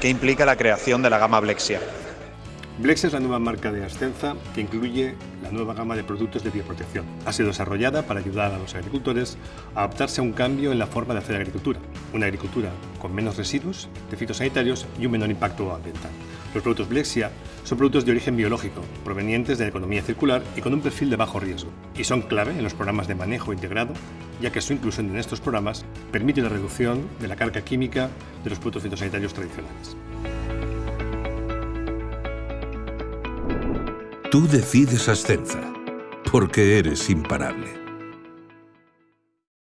¿Qué implica la creación de la gama Blexia? Blexia es la nueva marca de Ascenza que incluye la nueva gama de productos de bioprotección. Ha sido desarrollada para ayudar a los agricultores a adaptarse a un cambio en la forma de hacer agricultura. Una agricultura con menos residuos de fitosanitarios y un menor impacto ambiental. Los productos Blexia son productos de origen biológico, provenientes de la economía circular y con un perfil de bajo riesgo. Y son clave en los programas de manejo integrado, ya que su inclusión en estos programas permite la reducción de la carga química de los productos fitosanitarios tradicionales. Tú decides Ascenza, porque eres imparable.